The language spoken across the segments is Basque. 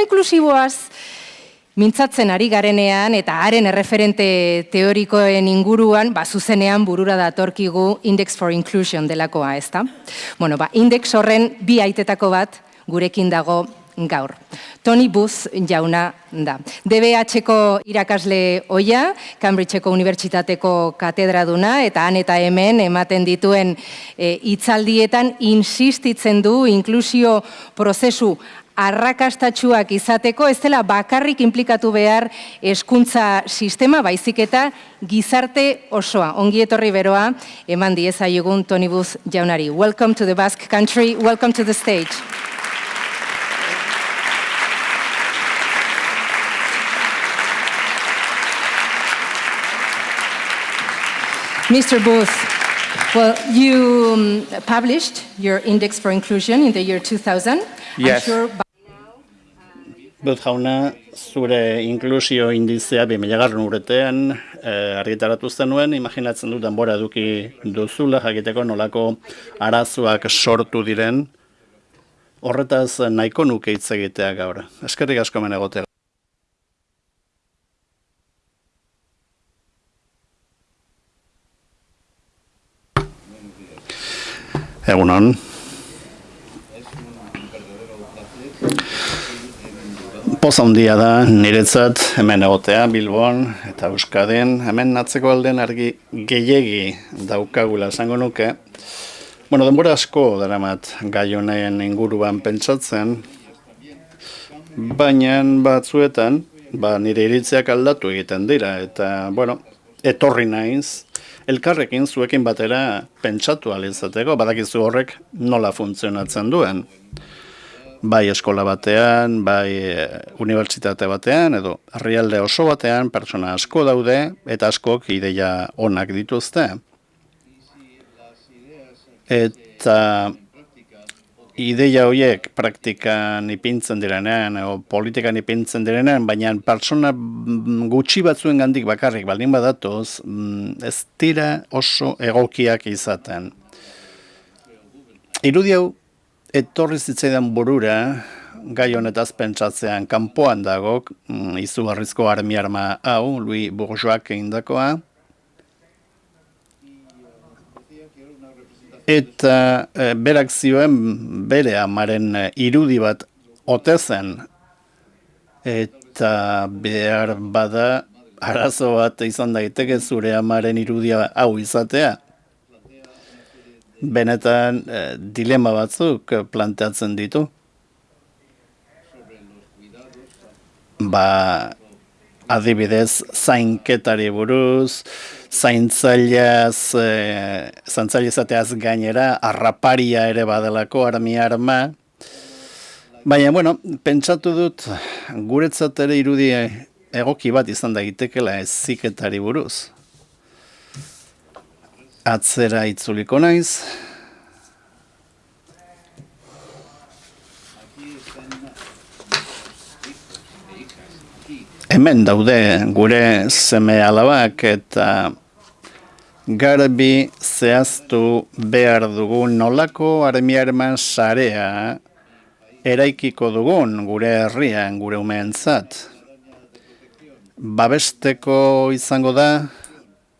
Eskola inklusiboaz mintzatzen ari garenean eta haren erreferente teorikoen inguruan, ba, zuzenean burura datorkigu Index for Inclusion delakoa, ezta? Bueno, ba, index horren bi aitetako bat gurekin dago gaur. Tony Booth jauna da. DBH-ko irakasle oia, Cambridge-eko unibertsitateko katedraduna, eta han eta hemen ematen dituen e, hitzaldietan insistitzen du inklusio prozesu arrakastatxuak izateko, ez dela bakarrik implikatu behar eskuntza sistema, baizik eta gizarte osoa. Ongi etorri beroa, eman diezaiogun Tony Booth jaunari. Welcome to the Basque Country, welcome to the stage. Mr. Booth, well, you um, published your Index for Inclusion in the year 2000. Yes. Booth jauna, zure inklusio indizea bi milagarren urtean eh, argitaratu zenuen, imaginatzen dut denbora eduki duzula jakiteko nolako arazoak sortu diren, horretaz nahiko nuke hitz egitea gaur. Eskerrik asko menegotea. Egunon. Poza handia da niretzat hemen egotea Bilbon eta Euskadin hemen natzeko alden argi gehiegi daukagula esango nuke. Bueno, denbora asko daramat gai honen inguruan pentsatzen, baina batzuetan ba, nire iritziak aldatu egiten dira eta bueno, etorri naiz elkarrekin zuekin batera pentsatu alizateko, badakizu horrek nola funtzionatzen duen. Bai eskola batean, bai e, unibertsitate batean, edo herrialde oso batean, pertsona asko daude, eta askok ideia onak dituzte. Eta ideia horiek praktikan ipintzen direnean, o politikan ipintzen direnean, baina persona gutxi batzuen gandik bakarrik baldin badatoz, mm, ez dira oso egokiak izaten. Irudi hau, etorri zitzaidan burura, gai honetaz pentsatzean kanpoan dago, mm, izugarrizko armi arma hau, Louis Bourgeois indakoa, eta e, berak zioen bere amaren e, irudi bat ote zen. Eta behar bada arazo bat izan daiteke zure amaren irudia hau izatea benetan e, dilema batzuk planteatzen ditu ba adibidez zainketari buruz, zaintzaileaz, e, zaintzailezateaz gainera, arraparia ere badelako armi arma. Baina, bueno, pentsatu dut, guretzat ere irudi egoki bat izan da gitekela ez ziketari buruz. Atzera itzuliko naiz, hemen daude gure seme alabak eta garbi zehaztu behar dugun nolako armiarman sarea eraikiko dugun gure herrian, gure umeentzat. Babesteko izango da,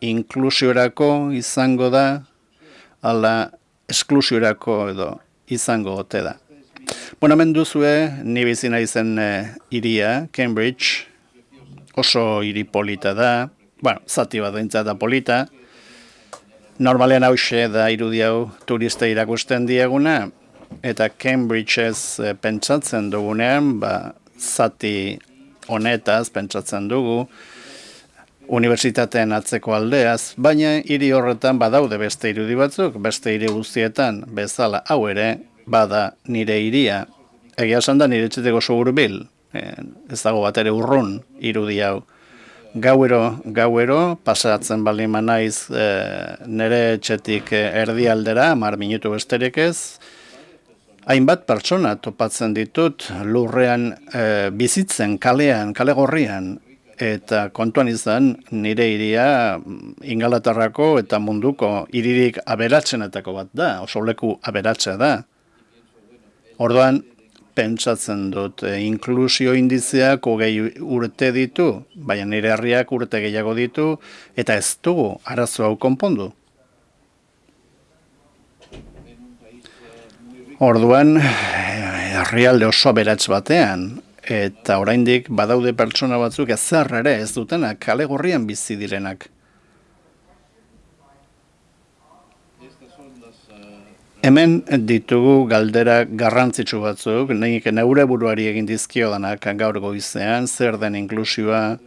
inklusiorako izango da, ala esklusiorako edo izango ote da. Bueno, hemen duzue, ni bizina izen eh, iria, Cambridge, oso hiri polita da, bueno, zati bat da polita, normalean hause da irudi hau turista irakusten dieguna, eta Cambridgeez e, pentsatzen dugunean, ba, zati honetaz pentsatzen dugu, unibertsitateen atzeko aldeaz, baina hiri horretan badaude beste irudi batzuk, beste hiri guztietan bezala hau ere, bada nire hiria. Egia esan da nire txeteko bil, ez dago bat ere urrun irudi hau. Gauero, gauero, pasatzen bali naiz e, nere etxetik erdi aldera, mar minutu besterik ez, hainbat pertsona topatzen ditut lurrean e, bizitzen, kalean, kale gorrian, eta kontuan izan nire iria ingalatarrako eta munduko iririk aberatzenetako bat da, oso leku aberatzea da. Orduan, pentsatzen dut. E, inklusio indizeak hogei urte ditu, baina nire herriak urte gehiago ditu, eta ez dugu arazo hau konpondu. Orduan, herrialde oso beratz batean, eta oraindik badaude pertsona batzuk ez ere ez dutenak, kale gorrian bizi direnak. Hemen ditugu galdera garrantzitsu batzuk, nik neure buruari egin dizkio danak gaur goizean, zer den inklusioa.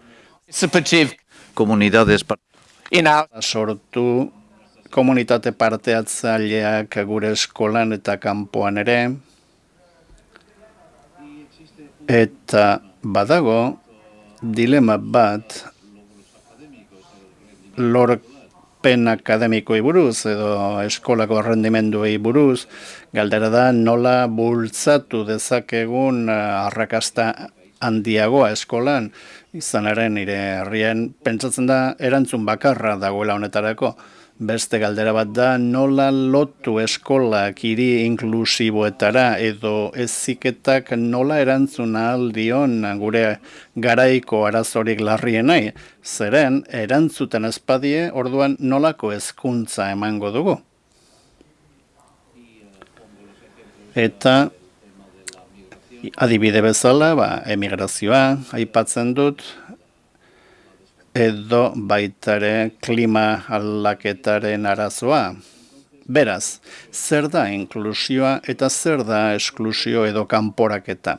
Komunidades sortu komunitate parteatzaileak gure eskolan eta kanpoan ere. Eta badago dilema bat lork pen akademikoei buruz edo eskolako rendimenduei buruz, galdera da nola bultzatu dezakegun eh, arrakasta handiagoa eskolan, izanaren nire herrien pentsatzen da erantzun bakarra dagoela honetarako. Beste galdera bat da nola lotu eskolak hiri inklusiboetara edo eziketak nola erantzuna aldion gure garaiko arazorik larrienai. Zeren erantzuten espadie orduan nolako hezkuntza emango dugu. Eta adibide bezala, ba, emigrazioa, aipatzen dut, edo baitare klima aldaketaren arazoa. Beraz, zer da inklusioa eta zer da esklusio edo kanporaketa?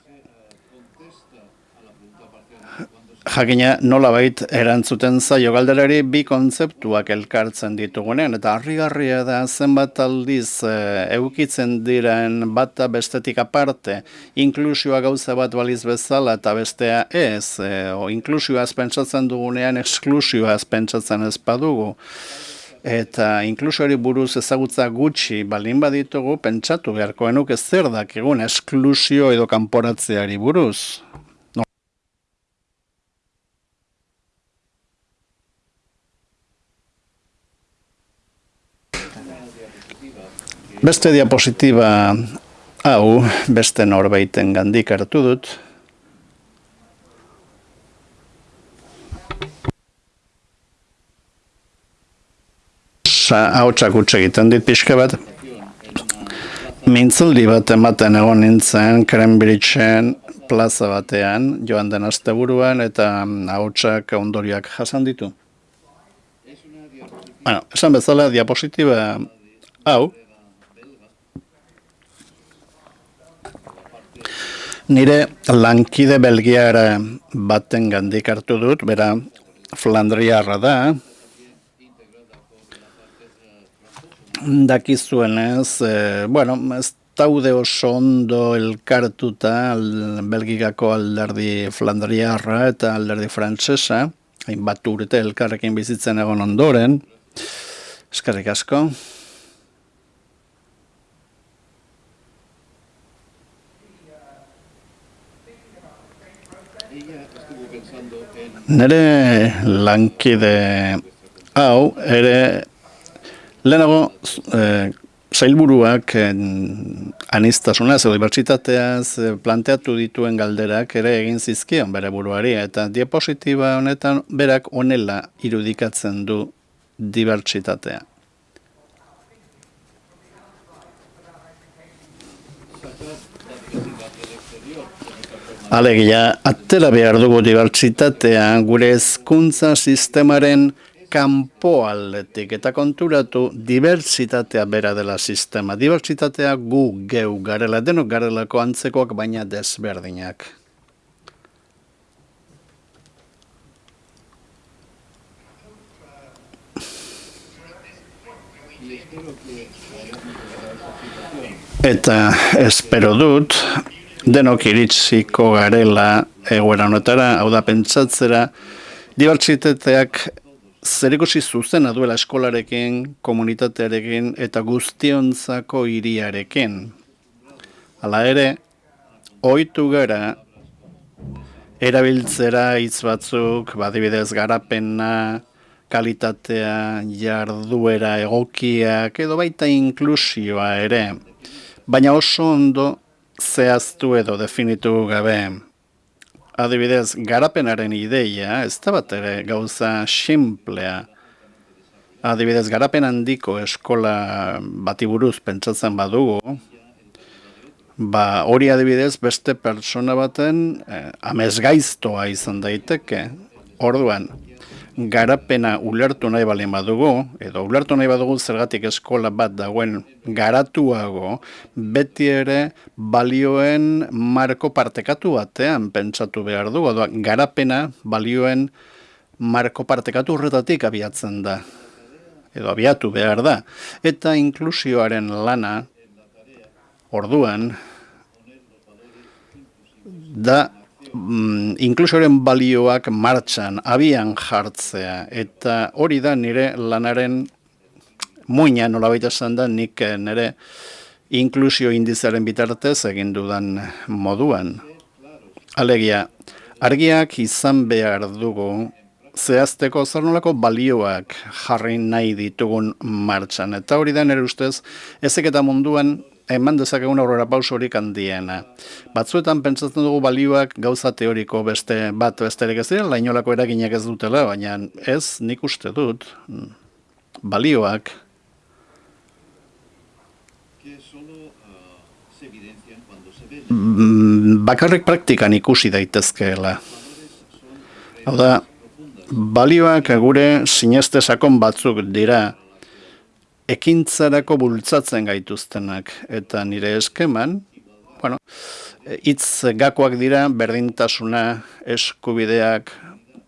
Jakina nola bait erantzuten zaio galderari bi kontzeptuak elkartzen ditugunean, eta harrigarria da zenbat aldiz e, eukitzen diren bata bestetik aparte, inklusioa gauza bat baliz bezala eta bestea ez, e, o inklusioa pentsatzen dugunean, eksklusioa pentsatzen ez badugu. Eta inklusioari buruz ezagutza gutxi balin baditugu, pentsatu beharkoenuk ez zer dakigun esklusio edo kanporatzeari buruz. Beste diapositiba hau beste norbaiten gandik hartu dut. Hau txakutxe egiten dit pixka bat. Mintzaldi bat ematen egon nintzen Cambridgeen plaza batean, joan den asteburuan eta hautsak ondoriak jasan ditu. Bueno, esan bezala diapositiba hau, Nire lankide belgiara baten gandik hartu dut, bera Flandriarra da. Dakizuen ez, e, bueno, ez taude oso ondo elkartuta belgikako alderdi Flandriarra eta alderdi frantsesa, hainbat urte elkarrekin bizitzen egon ondoren. Eskerrik asko. Nere lankide hau, ere lehenago e, zailburuak e, anistasunaz edo dibertsitateaz e, planteatu dituen galderak ere egin zizkion bere buruari eta diapositiba honetan berak onela irudikatzen du dibertsitatea. Alegia, atera behar dugu dibertsitatea gure hezkuntza sistemaren kanpo aldetik eta konturatu dibertsitatea bera dela sistema. Dibertsitatea gu geu garela, denok garelako antzekoak baina desberdinak. Eta espero dut, denok iritsiko garela egoera honetara, hau da pentsatzera, dibertsitateak zerikusi zuzena duela eskolarekin, komunitatearekin eta guztionzako hiriarekin. Hala ere, ohitu gara erabiltzera hitz batzuk, badibidez garapena, kalitatea, jarduera egokiak edo baita inklusioa ere. Baina oso ondo zehaztu edo definitu gabe. Adibidez garapenaren ideia ez da bat ere gauza simplea adibidez garapen handiko eskola bati buruz pentsatzen badugu ba hori adibidez beste pertsona baten eh, amezgaiztoa izan daiteke. Orduan garapena ulertu nahi balen badugu, edo ulertu nahi badugu zergatik eskola bat dagoen garatuago, beti ere balioen marko partekatu batean pentsatu behar du, edo garapena balioen marko partekatu horretatik abiatzen da, edo abiatu behar da. Eta inklusioaren lana, orduan, da mm, inklusoren balioak martxan, abian jartzea, eta hori da nire lanaren muina nola baita da nik eh, nire inklusio indizaren bitartez egin dudan moduan. Alegia, argiak izan behar dugu zehazteko zer nolako balioak jarri nahi ditugun martxan. Eta hori da nire ustez, ezek eta munduan eman dezakegun aurrera pausorik handiena. Batzuetan pentsatzen dugu balioak gauza teoriko beste bat besterik ez dira, lainolako eraginak ez dutela, baina ez nik uste dut balioak mm, bakarrik praktikan ikusi daitezkeela. Hau da, balioak gure sineste sakon batzuk dira, ekintzarako bultzatzen gaituztenak. Eta nire eskeman, bueno, hitz gakoak dira berdintasuna, eskubideak,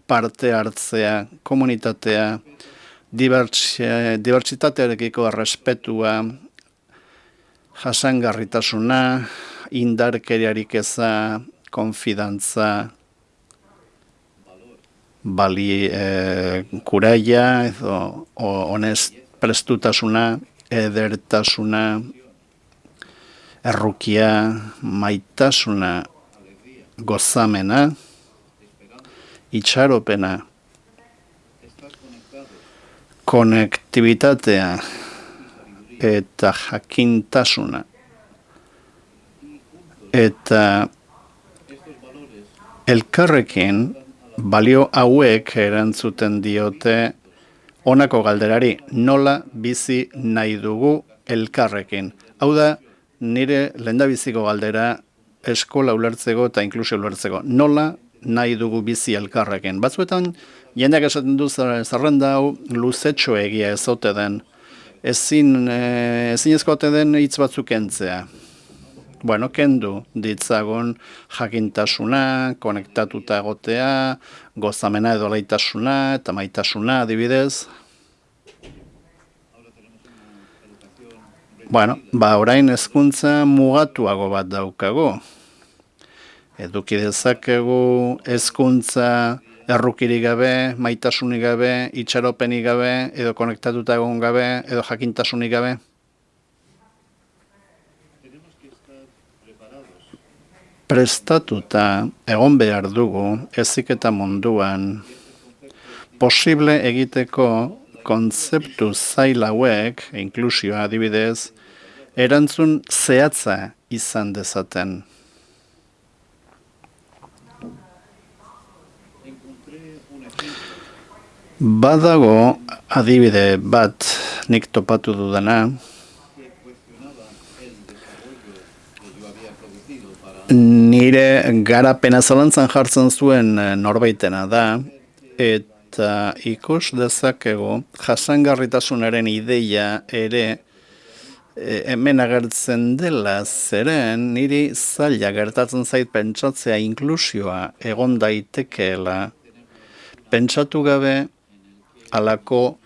parte hartzea, komunitatea, dibertsitatearekiko respetua, jasangarritasuna, indarkeriarik eza, konfidantza, bali eh, kuraia, edo honest, prestutasuna, edertasuna, errukia, maitasuna, gozamena, itxaropena, konektibitatea eta jakintasuna. Eta elkarrekin balio hauek erantzuten diote honako galderari nola bizi nahi dugu elkarrekin. Hau da, nire lendabiziko galdera eskola ulertzeko eta inklusio ulertzeko. Nola nahi dugu bizi elkarrekin. Batzuetan, jendeak esaten du zerrenda hau luzetxo egia ezote den. Ezin, eh, ezin ezkote den hitz batzuk entzea bueno, kendu ditzagun jakintasuna, konektatuta egotea, gozamena edo leitasuna eta maitasuna adibidez. Bueno, ba orain hezkuntza mugatuago bat daukago. Eduki dezakegu hezkuntza errukirik gabe, maitasunik gabe, itxaropenik gabe, edo konektatuta egon gabe, edo jakintasunik gabe. Prestatuta egon behar dugu ezik eta munduan posible egiteko kontzeptu zailauek, inklusioa adibidez, erantzun zehatza izan dezaten. Badago adibide bat nik topatu dudana, nire garapena zalantzan jartzen zuen eh, norbaitena da, eta ikus dezakego jasangarritasunaren ideia ere e, hemen agertzen dela zeren niri zaila gertatzen zait pentsatzea inklusioa egon daitekeela. Pentsatu gabe alako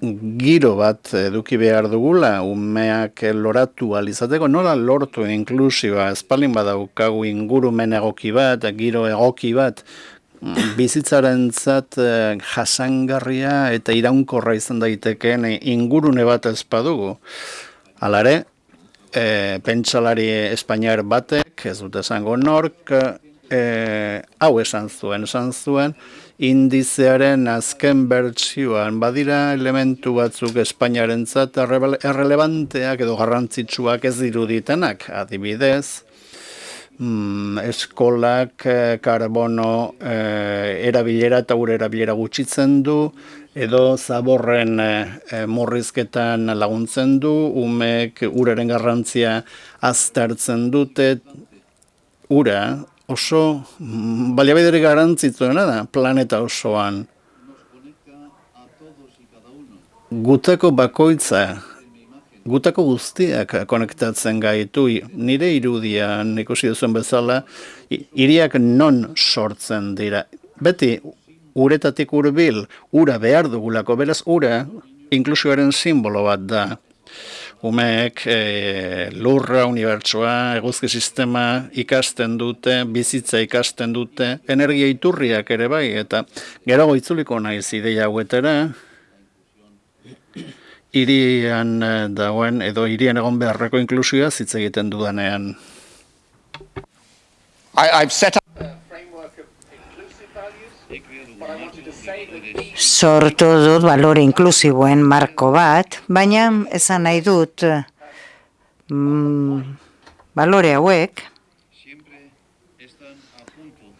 giro bat eduki behar dugula, umeak loratu alizateko, nola lortu inklusioa, espalin badaukagu ingurumen egoki bat, giro egoki bat, bizitzaren zat eh, jasangarria eta iraunkorra izan daitekeen ingurune bat ezpadugu. Alare, e, pentsalari espainiar batek, ez dut esango nork, e, hau esan zuen, esan zuen, indizearen azken bertsioan. Badira elementu batzuk Espainiarentzat errelevanteak edo garrantzitsuak ez diruditenak, adibidez, mm, eskolak eh, karbono eh, erabilera eta ure erabilera gutxitzen du, edo zaborren e, morrizketan laguntzen du, umek uraren garrantzia aztertzen dute, ura oso mm, baliabideri garrantzitzuena da planeta osoan. Gutako bakoitza gutako guztiak konektatzen gaitu, nire irudian ikusi duzuen bezala, iriak non sortzen dira. Beti, uretatik urbil, ura behar dugulako, beraz, ura inklusioaren simbolo bat da. Umeek e, lurra, unibertsua, eguzki sistema ikasten dute, bizitza ikasten dute, energia iturriak ere bai, eta gero itzuliko naiz ideia hauetera, irian eh, dagoen edo irian egon beharreko inklusioa hitz egiten dudanean. Sortu dut balore inklusiboen marko bat, baina esan nahi dut mm, balore hauek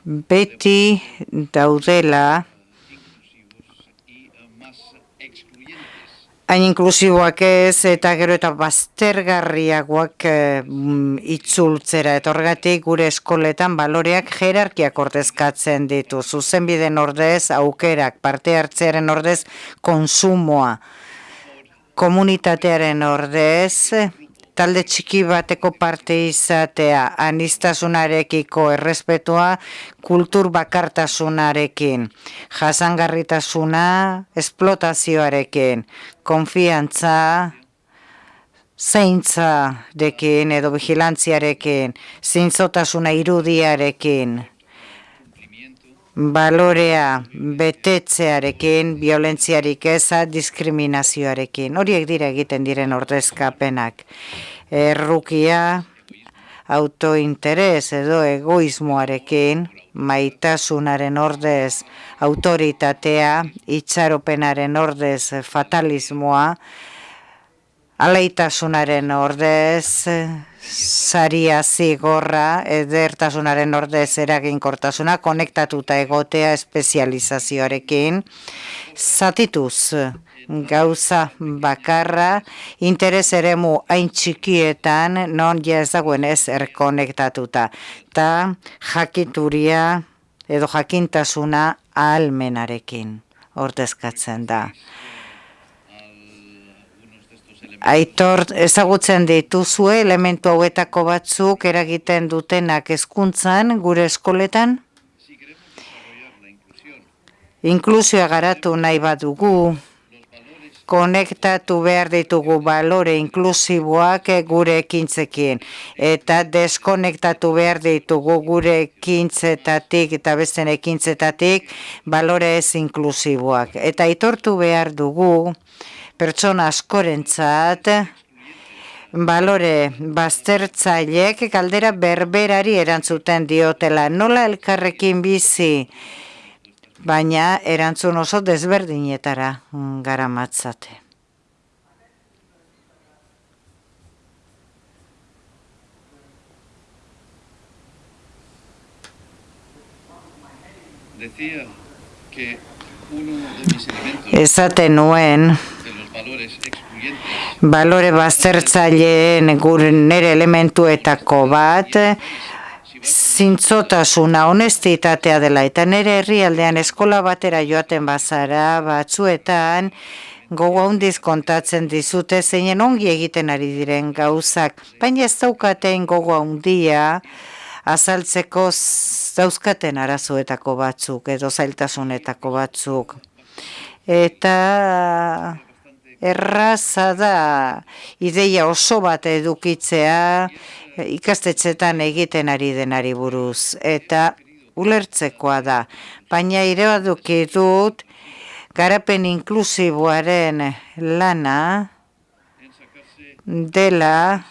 beti daudela hain inklusiboak ez eta gero eta baztergarriagoak e, itzultzera. Eta horregatik gure eskoletan baloreak jerarkiak ordezkatzen ditu. Zuzenbiden ordez aukerak parte hartzearen ordez konsumoa. Komunitatearen ordez talde txiki bateko parte izatea, anistasunarekiko errespetua, kultur bakartasunarekin, jasangarritasuna, esplotazioarekin, konfiantza, zeintza dekin edo vigilantziarekin, zintzotasuna irudiarekin, balorea betetzearekin, violentziarik eza, diskriminazioarekin. Horiek dira egiten diren ordezkapenak. Errukia, autointeres edo egoismoarekin, maitasunaren ordez autoritatea, itxaropenaren ordez fatalismoa, aleitasunaren ordez saria zigorra, edertasunaren ordez eraginkortasuna, konektatuta egotea espezializazioarekin, zatituz gauza bakarra, interes eremu hain txikietan, non ez dagoen ez erkonektatuta, eta jakituria edo jakintasuna ahalmenarekin. Ordezkatzen da aitor ezagutzen dituzue elementu hauetako batzuk eragiten dutenak hezkuntzan gure eskoletan? Inklusioa garatu nahi badugu, konektatu behar ditugu balore inklusiboak gure ekintzekin eta deskonektatu behar ditugu gure ekintzetatik eta besten ekintzetatik balore ez inklusiboak. Eta aitortu behar dugu, pertsona askorentzat balore baztertzaileek kaldera berberari erantzuten diotela nola elkarrekin bizi baina erantzun oso desberdinetara gara matzate. Esaten nuen balore baztertzaileen gure nere elementuetako bat zintzotasuna honestitatea dela eta nere herrialdean eskola batera joaten bazara batzuetan gogo handiz kontatzen dizute zeinen ongi egiten ari diren gauzak. Baina ez daukaten gogo handia azaltzeko dauzkaten arazoetako batzuk edo zailtasunetako batzuk. Eta erraza da ideia oso bat edukitzea ikastetxetan egiten ari denari buruz eta ulertzekoa da. Baina ire dut garapen inklusiboaren lana dela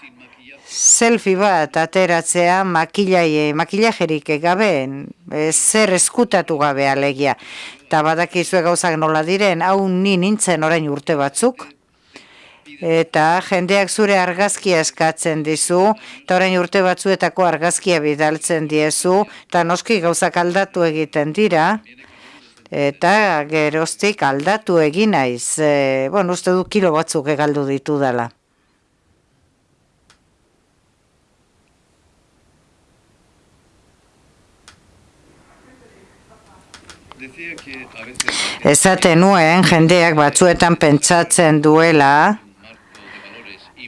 selfie bat ateratzea makillaje, makillajerik gabe, zer eskutatu gabe alegia eta badakizue gauzak nola diren, hau ni nintzen orain urte batzuk, eta jendeak zure argazkia eskatzen dizu, eta orain urte batzuetako argazkia bidaltzen diezu, eta noski gauzak aldatu egiten dira, eta geroztik aldatu egin naiz. E, bueno, uste du kilo batzuk egaldu ditu dela. Ezaten nuen, jendeak batzuetan pentsatzen duela,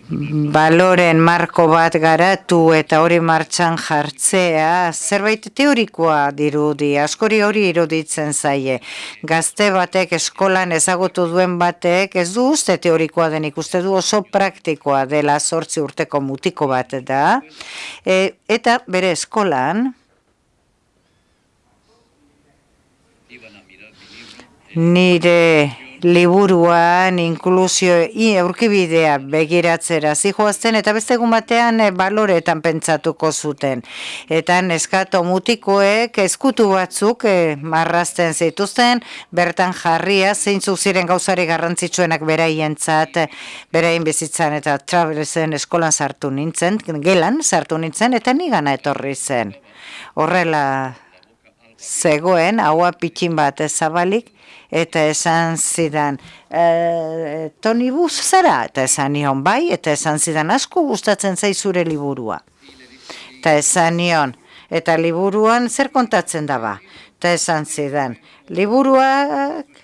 baloren marko bat garatu eta hori martxan jartzea, zerbait teorikoa dirudi, askori hori iruditzen zaie. Gazte batek eskolan ezagutu duen batek ez du uste teorikoa denik, uste du oso praktikoa dela sortzi urteko mutiko bat da. E, eta bere eskolan, nire liburuan inklusio aurkibidea begiratzera zijoazten eta beste egun batean e, baloretan pentsatuko zuten. Eta neskato mutikoek eskutu batzuk e, marrazten zituzten, bertan jarria zeintzuk ziren gauzari garrantzitsuenak beraientzat, beraien bizitzan eta travelesen eskolan sartu nintzen, gelan sartu nintzen eta nigana etorri zen. Horrela zegoen, haua pitxin bat ezabalik, eta esan zidan, e, Toni Buz zara, eta esan nion bai, eta esan zidan, asko gustatzen zaizure liburua. Eta esan nion, eta liburuan zer kontatzen daba? Eta esan zidan, liburuak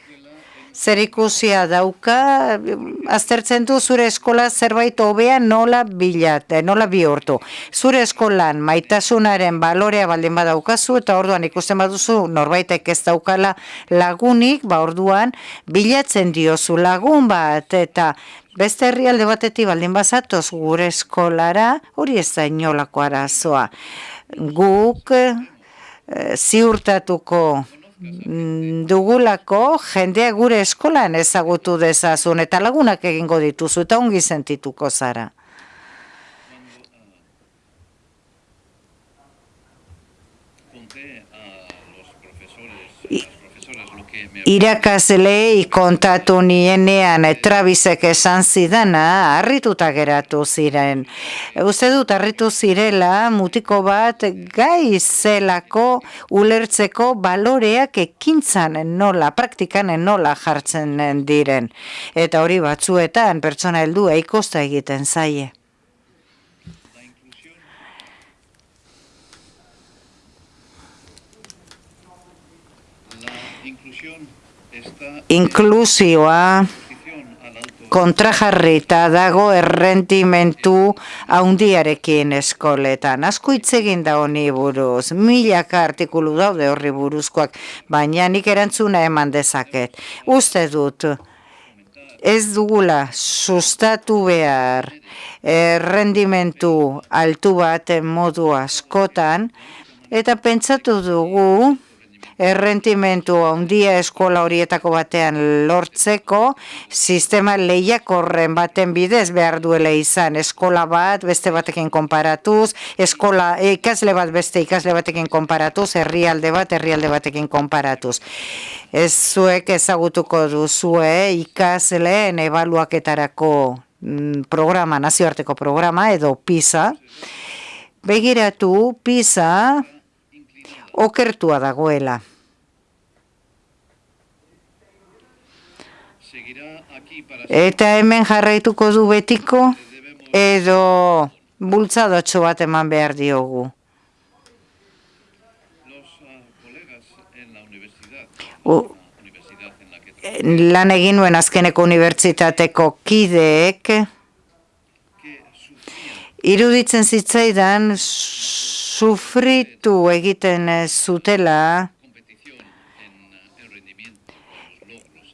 zer ikusia dauka, aztertzen du zure eskola zerbait hobea nola bilat, eh, nola bihurtu. Zure eskolan maitasunaren balorea baldin badaukazu eta orduan ikusten baduzu norbaitek ez daukala lagunik, ba orduan bilatzen diozu lagun bat eta Beste herrialde batetik baldin bazatoz gure eskolara, hori ez da inolako arazoa. Guk e, ziurtatuko dugulako jendea gure eskolan ezagutu dezazun eta lagunak egingo dituzu eta ongi sentituko zara. Irakasle kontatu nienean Travisek esan zidana harrituta geratu ziren. Uste dut harritu zirela mutiko bat gai zelako ulertzeko baloreak ekintzan nola, praktikan nola jartzen diren. Eta hori batzuetan pertsona heldu eikosta egiten zaie. Inklusioa kontrajarrita dago errentimentu haundiarekin eskoletan. Asko itzegin da honi buruz, milaka artikulu daude horri buruzkoak, baina nik erantzuna eman dezaket. Uste dut, ez dugula sustatu behar errendimentu altu bat modu askotan, eta pentsatu dugu, errentimentu handia eskola horietako batean lortzeko, sistema lehiakorren baten bidez behar duela izan eskola bat, beste batekin konparatuz, eskola ikasle bat beste ikasle batekin konparatuz, herrialde bat, herrialde batekin konparatuz. Ez zuek ezagutuko duzue ikasleen ebaluaketarako mm, programa, nazioarteko programa edo PISA, begiratu PISA okertua dagoela. Eta hemen jarraituko du betiko edo bultzadotxo bat eman behar diogu. U, lan egin nuen azkeneko unibertsitateko kideek iruditzen zitzaidan sufritu egiten zutela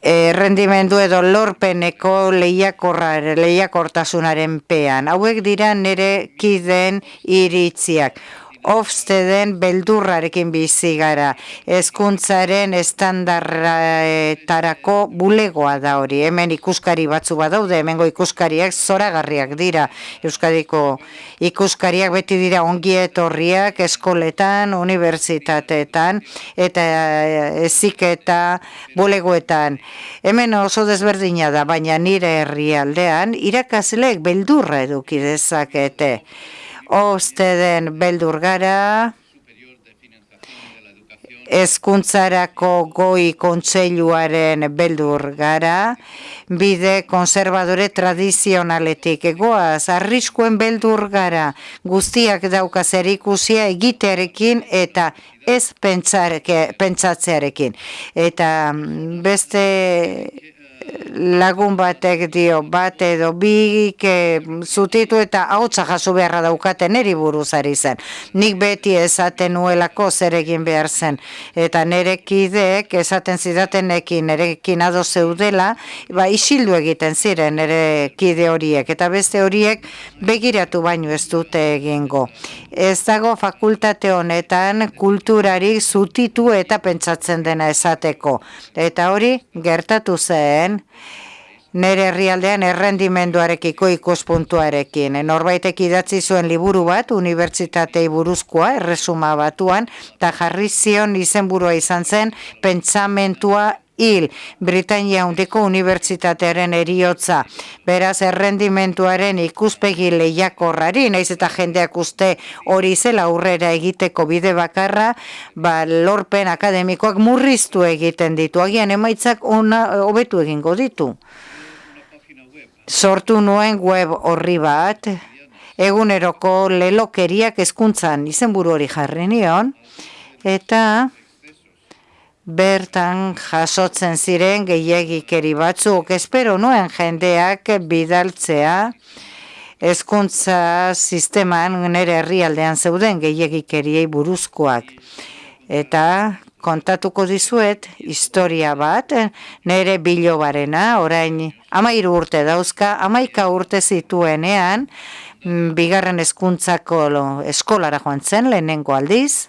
errendimendu edo lorpeneko lehiakortasunaren pean. Hauek dira nire kiden iritziak. Ofsteden beldurrarekin bizi gara. Ezkuntzaren estandarretarako bulegoa da hori. Hemen ikuskari batzu badaude, hemengo ikuskariak zoragarriak dira. Euskadiko ikuskariak beti dira ongietorriak eskoletan, unibertsitateetan eta eziketa bulegoetan. Hemen oso desberdina da, baina nire herrialdean irakasleek beldurra eduki dezakete osteden beldur gara, ezkuntzarako goi kontseiluaren beldur gara, bide konservadore tradizionaletik egoaz, arriskuen beldur gara, guztiak dauka ikusia egitearekin eta ez pentsatzearekin. Eta mm, beste lagun batek dio bat edo bi zutitu eta hautsa jaso beharra daukaten eri buruzari zen. Nik beti esaten nuelako zer egin behar zen. Eta nere kideek esaten zidatenekin nerekin ado zeudela, ba isildu egiten ziren nere kide horiek. Eta beste horiek begiratu baino ez dute egingo. Ez dago fakultate honetan kulturarik zutitu eta pentsatzen dena esateko. Eta hori gertatu zen nere herrialdean errendimenduarekiko ikuspuntuarekin. Norbaitek idatzi zuen liburu bat, unibertsitatei buruzkoa, erresuma batuan, eta jarri zion izenburua izan zen, pentsamentua hil, Britania hundiko unibertsitatearen eriotza. Beraz, errendimentuaren ikuspegi lehiakorrari, naiz eta jendeak uste hori zela aurrera egiteko bide bakarra, ba, lorpen akademikoak murriztu egiten ditu. Agian emaitzak ona hobetu egingo ditu sortu nuen web horri bat, eguneroko lelokeriak ezkuntzan izenburu hori jarri nion, eta bertan jasotzen ziren gehiagikeri batzuk, espero nuen jendeak bidaltzea, ezkuntza sisteman nire herrialdean zeuden gehiagikeriei buruzkoak. Eta kontatuko dizuet historia bat, nere bilobarena, orain amairu urte dauzka, amaika urte zituenean, mm, bigarren eskuntzako eskolara joan zen, lehenengo aldiz,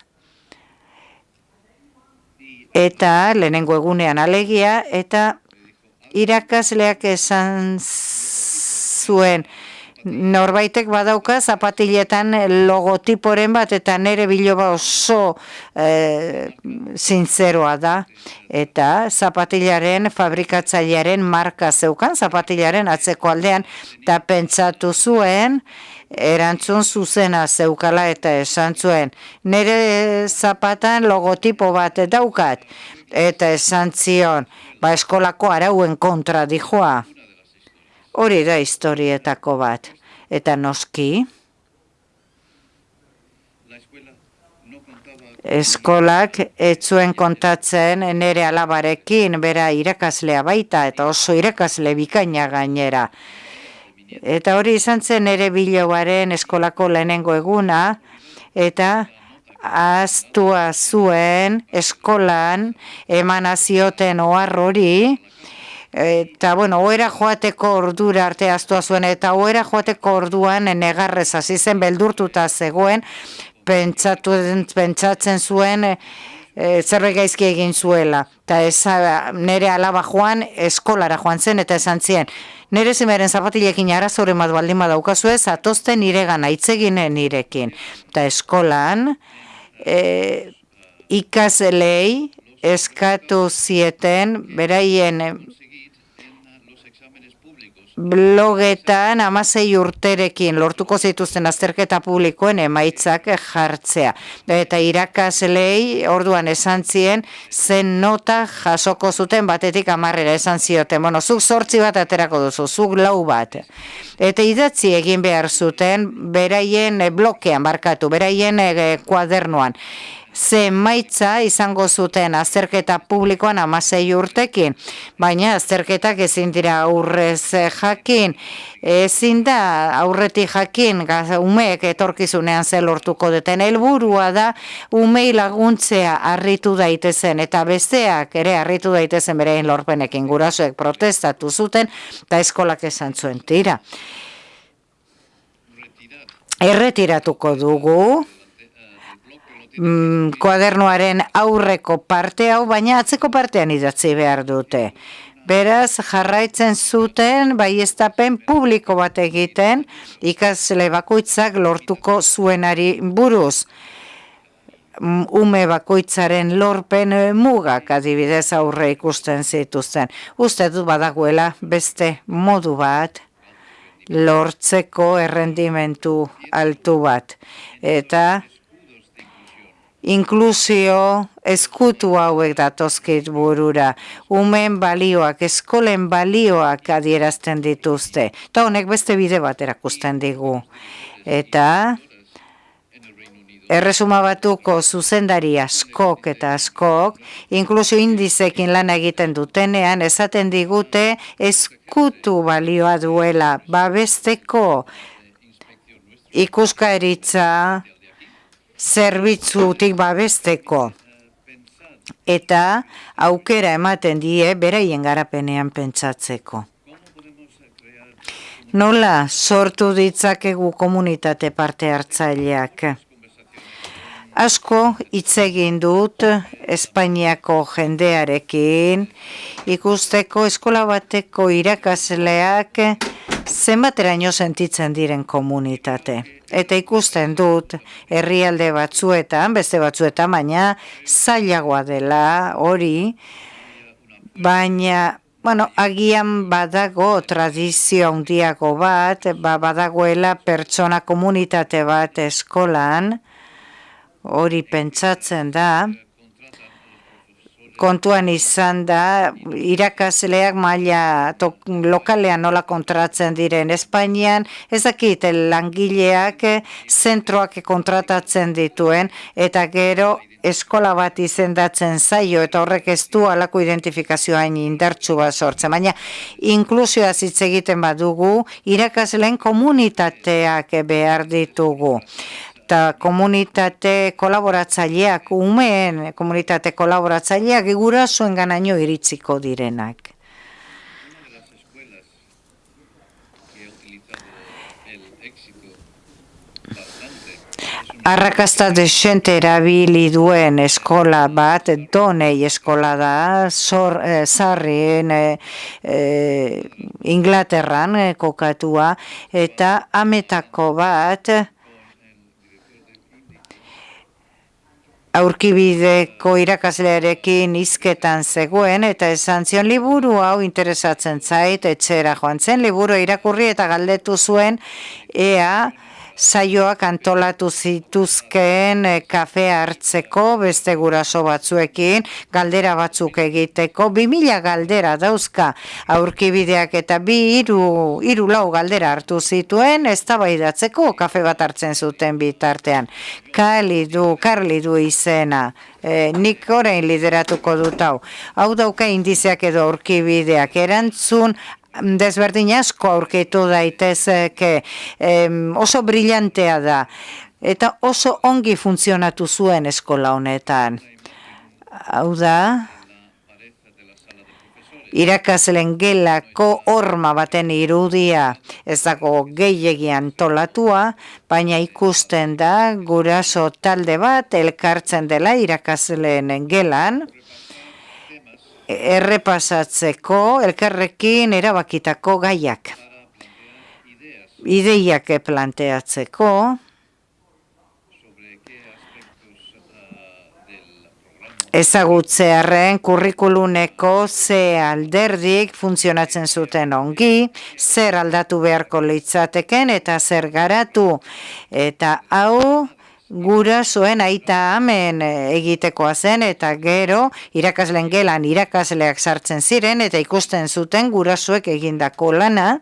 eta lehenengo egunean alegia, eta irakasleak esan zuen, norbaitek badauka zapatiletan logotiporen bat eta nere biloba oso e, zintzeroa da. Eta zapatilaren fabrikatzailearen marka zeukan zapatilaren atzeko aldean. Eta pentsatu zuen erantzun zuzena zeukala eta esan zuen nere zapatan logotipo bat daukat eta esan zion ba eskolako arauen kontra dijoa Hori da historietako bat. Eta noski, eskolak etzuen kontatzen nere alabarekin bera irakaslea baita eta oso irakasle bikaina gainera. Eta hori izan zen nere biloaren eskolako lehenengo eguna eta aztua zuen eskolan emanazioten oar hori eta bueno, oera joateko ordura arte aztua zuen, eta oera joateko orduan negarrez hasi zen beldurtuta zegoen, pentsatu, pentsatzen zuen e, zerre gaizki egin zuela. Eta ez nire alaba joan eskolara joan zen eta esan zien. Nire zimeren zapatilekin arazoren bat baldin badaukazu ez, atozten nire gana itzeginen nirekin. Eta eskolan e, ikaselei eskatu zieten beraien blogetan amasei urterekin lortuko zituzten azterketa publikoen emaitzak jartzea. Eta irakaslei orduan esan zien zen nota jasoko zuten batetik amarrera esan zioten. Bueno, zuk sortzi bat aterako duzu, zuk lau bat. Eta idatzi egin behar zuten beraien blokean barkatu, beraien eh, kuadernoan ze maitza izango zuten azterketa publikoan amasei urtekin, baina azterketak ezin dira aurrez jakin, ezin da aurretik jakin umeek etorkizunean ze lortuko duten. Helburua da umei laguntzea harritu daitezen eta besteak ere harritu daitezen berein lorpenekin. Gurasoek protestatu zuten eta eskolak esan zuen tira. Erretiratuko dugu mm, kuadernoaren aurreko parte hau, baina atzeko partean idatzi behar dute. Beraz, jarraitzen zuten, bai estapen publiko bat egiten, ikasle bakoitzak lortuko zuenari buruz. Mm, ume bakoitzaren lorpen mugak adibidez aurre ikusten zituzten. Uste du badagoela beste modu bat lortzeko errendimentu altu bat. Eta inklusio eskutu hauek datozkit burura. Umen balioak, eskolen balioak adierazten dituzte. Eta honek beste bide bat erakusten digu. Eta erresuma batuko zuzendari askok eta askok, inklusio indizekin lan egiten dutenean, esaten digute eskutu balioa duela, babesteko ikuskaeritza, zerbitzutik babesteko eta aukera ematen die beraien garapenean pentsatzeko. Nola sortu ditzakegu komunitate parte hartzaileak? Asko hitz egin dut Espainiako jendearekin ikusteko eskola bateko irakasleak zenbateraino sentitzen diren komunitate. Eta ikusten dut herrialde batzuetan, beste batzuetan, baina zailagoa dela hori, baina Bueno, agian badago tradizio handiago bat, ba, badagoela pertsona komunitate bat eskolan, hori pentsatzen da, kontuan izan da, irakasleak maila lokalean nola kontratzen diren Espainian, ez dakit langileak zentroak kontratatzen dituen, eta gero eskola bat izendatzen zaio eta horrek ez du alako identifikazioain indartsu bat sortzen. Baina inklusioa hitz egiten badugu, irakasleen komunitateak behar ditugu eta komunitate kolaboratzaileak, umeen komunitate kolaboratzaileak egura zuen ganaino iritziko direnak. Arrakasta desente erabili duen eskola bat, donei eskola da, zor, eh, zarrien eh, eh, Inglaterran eh, kokatua, eta ametako bat, aurkibideko irakaslearekin izketan zegoen eta esan zion liburu hau interesatzen zait etxera joan zen liburu irakurri eta galdetu zuen ea saioak antolatu zituzkeen e, kafe hartzeko beste guraso batzuekin, galdera batzuk egiteko, bi mila galdera dauzka aurkibideak eta bi iru, iru lau galdera hartu zituen, ez tabaidatzeko kafe bat hartzen zuten bitartean. Kali du, karli du izena, e, nik orain lideratuko dut hau. Hau dauka indizeak edo aurkibideak erantzun desberdin asko aurkitu daitezke oso brillantea da. Eta oso ongi funtzionatu zuen eskola honetan. Hau da, irakaslen gelako horma baten irudia. Ez dago gehiagian tolatua, baina ikusten da guraso talde bat elkartzen dela irakasleen gelan, errepasatzeko elkarrekin erabakitako gaiak. Ideiak planteatzeko, ezagutzearen kurrikuluneko ze alderdik funtzionatzen zuten ongi, zer aldatu beharko litzateken eta zer garatu. Eta hau gura zuen aita hemen egitekoa zen eta gero irakasleen gelan irakasleak sartzen ziren eta ikusten zuten gurasoek egindako lana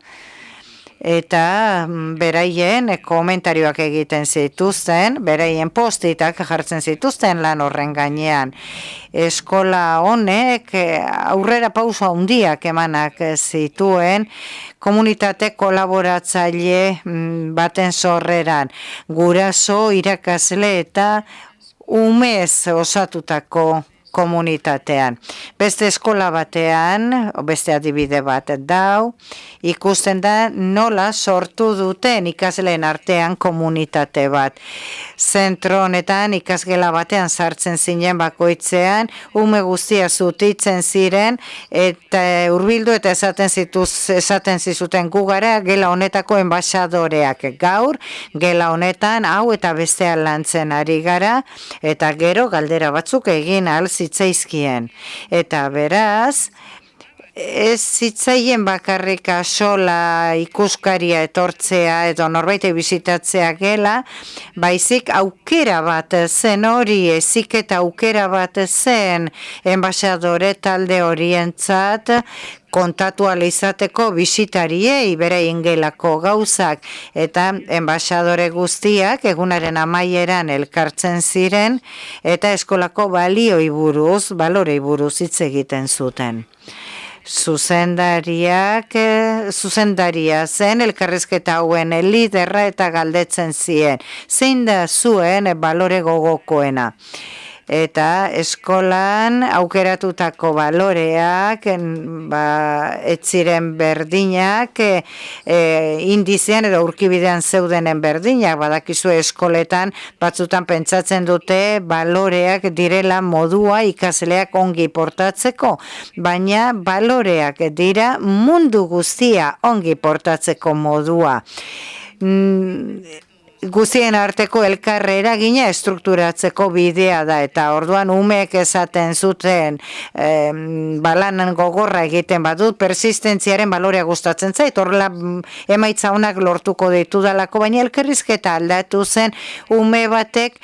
eta mm, beraien komentarioak egiten zituzten, beraien postitak jartzen zituzten lan horren gainean. Eskola honek eh, aurrera pausa handiak emanak zituen komunitate kolaboratzaile mm, baten sorreran. Guraso, irakasle eta umez osatutako komunitatean. Beste eskola batean, beste adibide bat dau, ikusten da nola sortu duten ikasleen artean komunitate bat. Zentro honetan ikasgela batean sartzen zinen bakoitzean, ume guztia zutitzen ziren, eta urbildu eta esaten zituz, esaten zizuten gugara, gela honetako enbaixadoreak gaur, gela honetan, hau eta bestean lantzen ari gara, eta gero galdera batzuk egin alzitzaizkien. Eta beraz, ez zitzaien bakarrika sola ikuskaria etortzea edo norbaite bizitatzea gela, baizik aukera bat zen hori, ezik eta aukera bat zen enbaixadore talde horientzat, kontatu izateko bisitariei bere ingelako gauzak. Eta enbaixadore guztiak egunaren amaieran elkartzen ziren eta eskolako balioi buruz, balorei buruz hitz egiten zuten zuzendariak, eh, zuzendaria zen elkarrezketa hauen liderra eta galdetzen zien. Zein da zuen balore gogokoena? Eta eskolan aukeratutako baloreak ba, etziren berdinak e, e, indizean edo urkibidean zeudenen berdinak. Badakizu eskoletan batzutan pentsatzen dute baloreak direla modua ikasleak ongi portatzeko baina baloreak dira mundu guztia ongi portatzeko modua. Mm, guzien arteko elkarre eragina estrukturatzeko bidea da eta orduan umeek esaten zuten balanan gogorra egiten badut persistentziaren balorea gustatzen zait horrela mm, emaitza honak lortuko ditu dalako baina elkerrizketa aldatu zen ume batek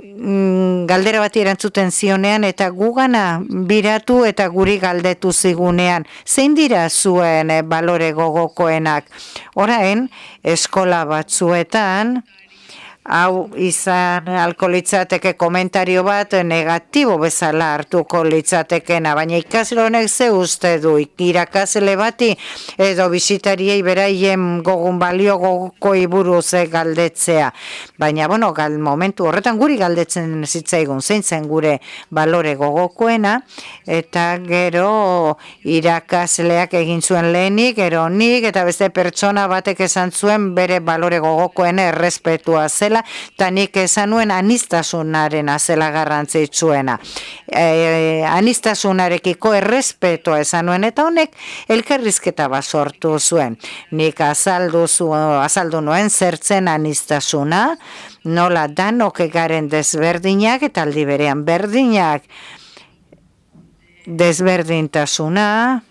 galdera bat erantzuten zionean eta gugana biratu eta guri galdetu zigunean. Zein dira zuen eh, balore gogokoenak? Orain, eskola batzuetan, hau izan alkolitzateke komentario bat negatibo bezala hartuko litzatekena, baina ikasle honek ze uste du irakasle bati edo bisitariei beraien gogun balio gogoko iburu ze galdetzea. Baina, bueno, gal, momentu horretan guri galdetzen zitzaigun zein zen gure balore gogokoena, eta gero irakasleak egin zuen lehenik, gero nik, eta beste pertsona batek esan zuen bere balore gogokoen errespetua zen, zela, eta nik esan nuen anistasunaren azela garrantzitsuena. E, anistasunarekiko errespetoa esan nuen, eta honek elkarrizketa bat sortu zuen. Nik azaldu, zu, azaldu nuen zertzen anistasuna, nola danok egaren desberdinak, eta aldi berean berdinak, desberdintasuna,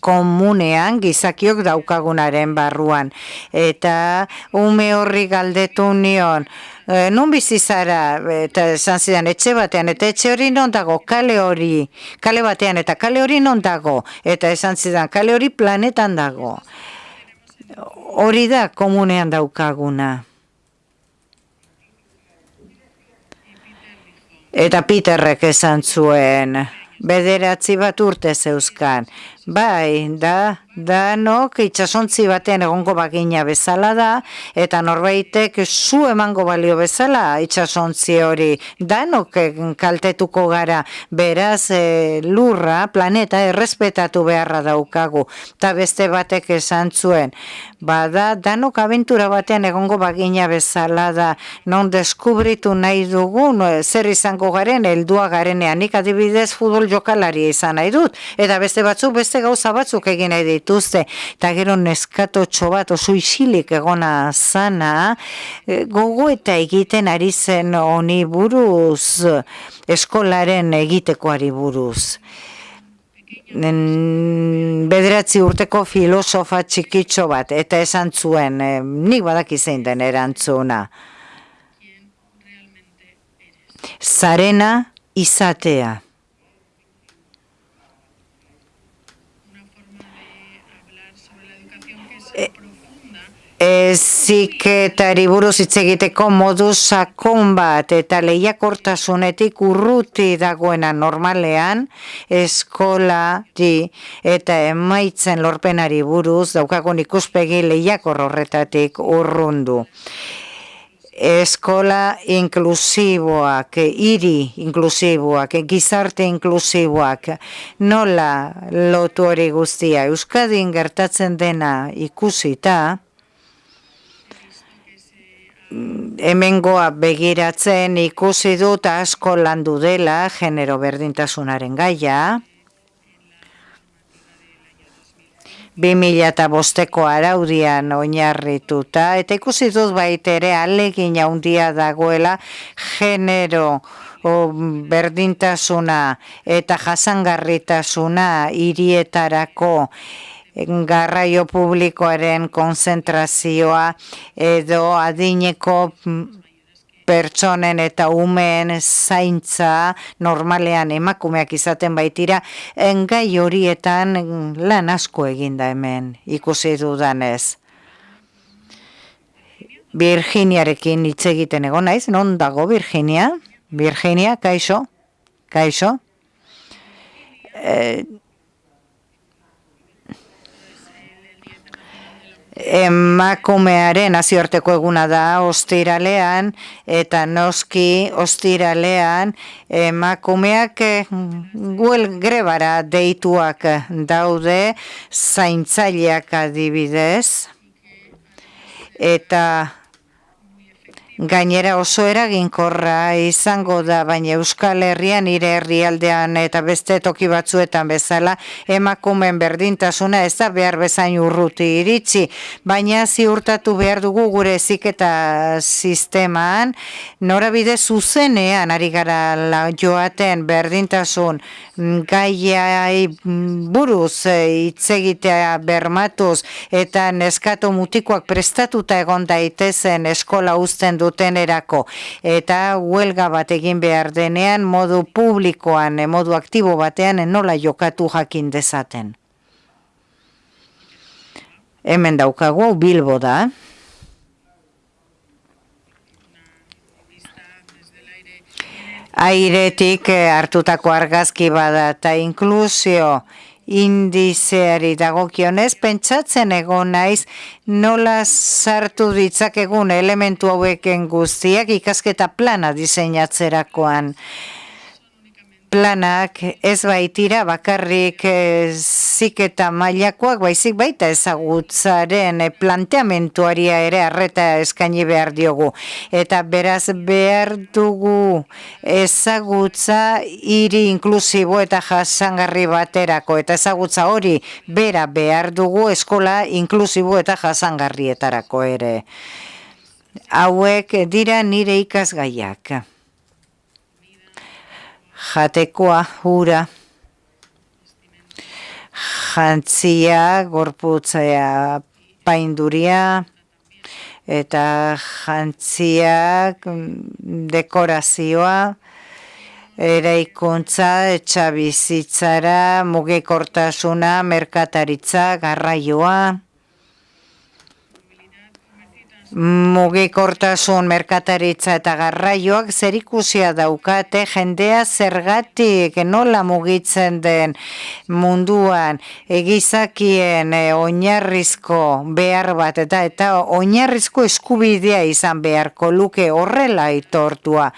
komunean gizakiok daukagunaren barruan. Eta ume horri galdetu nion, e, nun bizi zara, eta esan zidan, etxe batean, eta etxe hori non dago, kale hori, kale batean, eta kale hori non dago, eta esan zidan, kale hori planetan dago. Hori da komunean daukaguna. Eta Peterrek esan zuen, bederatzi bat urte zeuzkan. Bai, da, danok itxasontzi batean egongo bagina bezala da, eta norbaitek zu emango balio bezala itxasontzi hori. Danok kaltetuko gara, beraz e, lurra, planeta errespetatu beharra daukagu, eta beste batek esan zuen, bada danok abentura batean egongo bagina bezala da, non deskubritu nahi dugu, no, zer izango garen, eldua garenean, nik adibidez futbol jokalari izan nahi dut, eta beste batzuk beste gauza batzuk egin nahi dituzte, eta gero neskato txobat oso isilik egona zana, e, gogo eta egiten ari zen honi buruz, eskolaren egitekoari buruz. Bederatzi urteko filosofa txikitxo bat, eta esan zuen, e, nik badak izein den erantzuna. Zarena izatea. Eziketari buruz hitz egiteko modu sakon bat eta lehiakortasunetik urruti dagoena normalean eskola di eta emaitzen lorpenari buruz daukagun ikuspegi lehiakor horretatik urrundu eskola inklusiboak, hiri inklusiboak, gizarte inklusiboak, nola lotu hori guztia. Euskadin gertatzen dena ikusita, hemengoa begiratzen ikusi dut asko landu dela genero berdintasunaren gaia, 2000 eta bosteko araudian oinarrituta, eta ikusi dut baitere alegin handia dagoela genero o, berdintasuna eta jasangarritasuna hirietarako garraio publikoaren konzentrazioa edo adineko pertsonen eta umeen zaintza normalean emakumeak izaten baitira, engai horietan lan asko eginda hemen ikusi dudanez. Virginiarekin hitz egiten egon naiz, non dago Virginia? Virginia, kaixo? Kaixo? Eh, emakumearen nazioarteko eguna da ostiralean eta noski ostiralean emakumeak guel grebara deituak daude zaintzaileak adibidez. Eta gainera oso eraginkorra izango da, baina Euskal Herrian nire herrialdean eta beste toki batzuetan bezala emakumen berdintasuna ez da behar bezain urruti iritsi, baina ziurtatu behar dugu gure ziketa sistemaan, norabide zuzenean ari gara joaten berdintasun gaiai buruz hitzegitea bermatuz eta neskato mutikoak prestatuta egon daitezen eskola uzten du dutenerako eta huelga bat egin behar denean modu publikoan, eh, modu aktibo batean eh, nola jokatu jakin dezaten. Hemen daukagu bilbo da. Airetik eh, hartutako argazki bada eta inklusio indizeari dagokionez, pentsatzen egon naiz nola sartu ditzakegun elementu haueken guztiak ikasketa plana diseinatzerakoan planak ez baitira bakarrik e, ziketa mailakoak baizik baita ezagutzaren e, planteamentuaria ere arreta eskaini behar diogu. Eta beraz behar dugu ezagutza hiri inklusibo eta jasangarri baterako. Eta ezagutza hori bera behar dugu eskola inklusibo eta jasangarrietarako ere. Hauek dira nire ikasgaiak jatekoa hura. Jantzia gorputzea painduria. Eta jantziak dekorazioa. Eraikuntza etxabizitzara mugikortasuna merkataritza garraioa mugikortasun merkataritza eta garraioak zerikusia daukate jendea zergatik nola mugitzen den munduan. Egizakien e, oinarrizko behar bat eta eta oinarrizko eskubidea izan beharko luke horrela itortua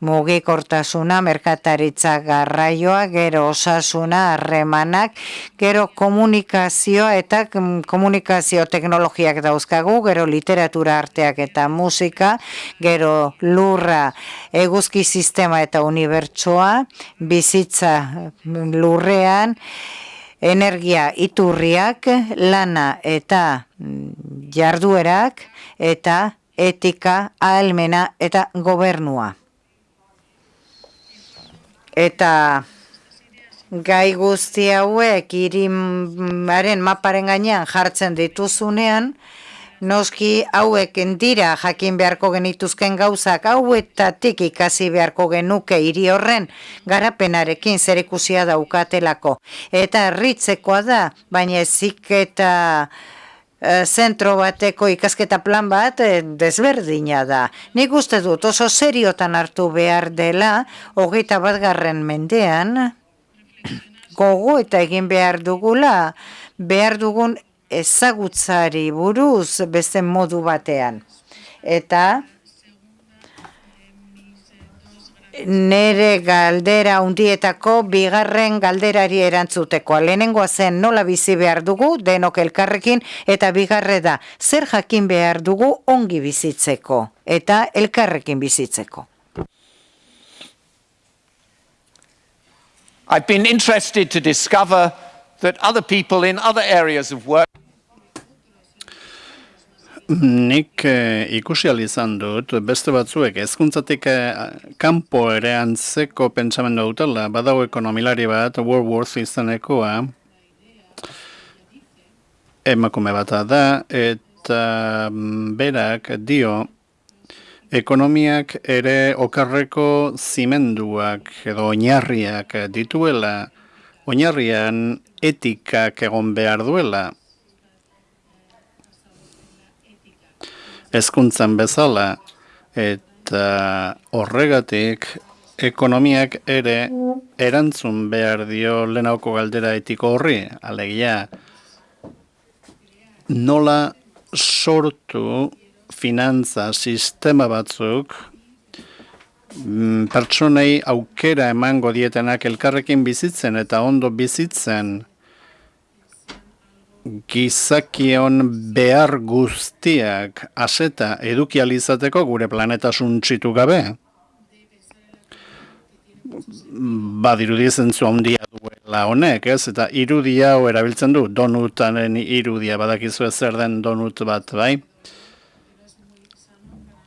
mugikortasuna merkataritza garraioa gero osasuna harremanak gero komunikazioa eta komunikazio teknologiak dauzkagu gero literatura arteak eta musika, gero lurra eguzki sistema eta unibertsoa, bizitza lurrean, energia iturriak, lana eta jarduerak, eta etika, ahalmena eta gobernua. Eta gai guzti hauek irimaren maparen gainean jartzen dituzunean, Noski hauek dira jakin beharko genituzken gauzak hauetatik ikasi beharko genuke hiri horren garapenarekin zerikusia daukatelako. Eta ritzekoa da, baina ezik eta zentro bateko ikasketa plan bat e, desberdina da. Nik uste dut oso seriotan hartu behar dela, hogeita bat garren mendean, gogo eta egin behar dugula, behar dugun ezagutzari buruz beste modu batean. Eta nere galdera undietako bigarren galderari erantzuteko. Lehenengoa zen nola bizi behar dugu denok elkarrekin eta bigarre da zer jakin behar dugu ongi bizitzeko eta elkarrekin bizitzeko. I've been interested to discover that other people in other areas of work Nik eh, ikusi izan dut, beste batzuek ezkuntzatik eh, kanpo ere antzeko pentsamendu dutela, badago ekonomilari bat, World izanekoa, emakume bat da, eta mm, berak dio, ekonomiak ere okarreko zimenduak edo oinarriak dituela, oinarrian etikak egon behar duela, ezkuntzan bezala eta horregatik ekonomiak ere erantzun behar dio lehenauko galdera etiko horri, alegia nola sortu finantza sistema batzuk mm, pertsonei aukera emango dietenak elkarrekin bizitzen eta ondo bizitzen gizakion behar guztiak aseta edukializateko gure planeta suntxitu gabe. Badirudi zentzu handia duela honek, ez? Eta irudia hau erabiltzen du, donutanen irudia, badakizu zer den donut bat, bai?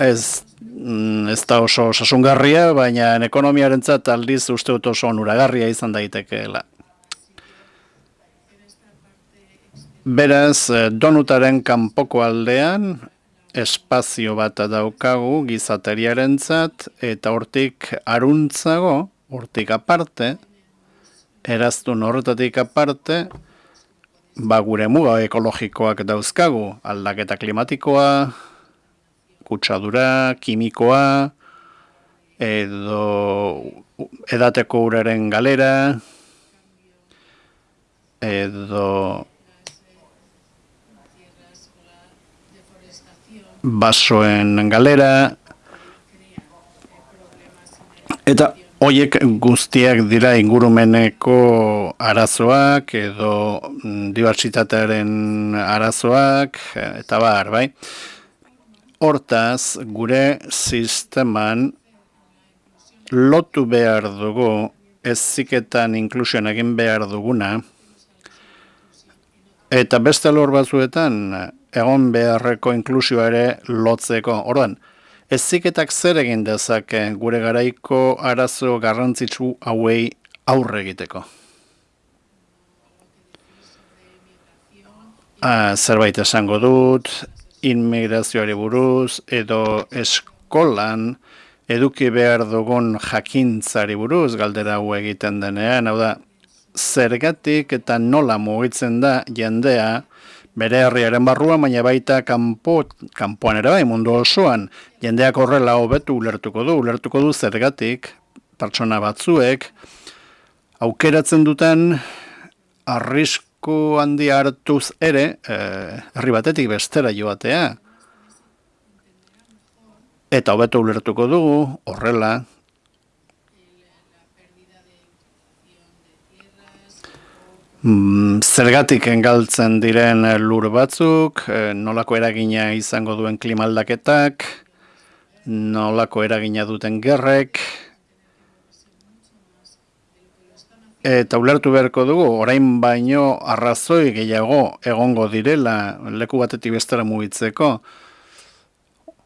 Ez, mm, ez da oso sasungarria, baina ekonomiaren zat aldiz uste dut oso onuragarria izan daitekeela. Beraz, eh, donutaren kanpoko aldean, espazio bat daukagu gizateriaren zat, eta hortik aruntzago, hortik aparte, eraztun horretatik aparte, ba gure muga ekologikoak dauzkagu, aldaketa klimatikoa, kutsadura, kimikoa, edo edateko uraren galera, edo basoen galera, eta hoiek guztiak dira ingurumeneko arazoak edo mm, dibertsitatearen arazoak, eta bar, bai? Hortaz, gure sisteman lotu behar dugu, ez ziketan inklusioan egin behar duguna, eta beste lor batzuetan, egon beharreko inklusioa ere lotzeko. Orduan, eziketak zer egin dezake gure garaiko arazo garrantzitsu hauei aurre egiteko. Ah, zerbait esango dut, inmigrazioari buruz, edo eskolan eduki behar dugun jakintzari buruz, galdera hau egiten denean, hau da, zergatik eta nola mugitzen da jendea, bere herriaren barrua, baina baita kanpo, kanpoan ere bai, mundu osoan, jendeak horrela hobetu ulertuko du, ulertuko du zergatik, pertsona batzuek, aukeratzen duten arrisku handi hartuz ere, eh, herri batetik bestera joatea. Eta hobetu ulertuko dugu, horrela, zergatik engaltzen diren lur batzuk, eh, nolako eragina izango duen klimaldaketak, nolako eragina duten gerrek, eta ulertu beharko dugu, orain baino arrazoi gehiago egongo direla leku batetik bestera mugitzeko,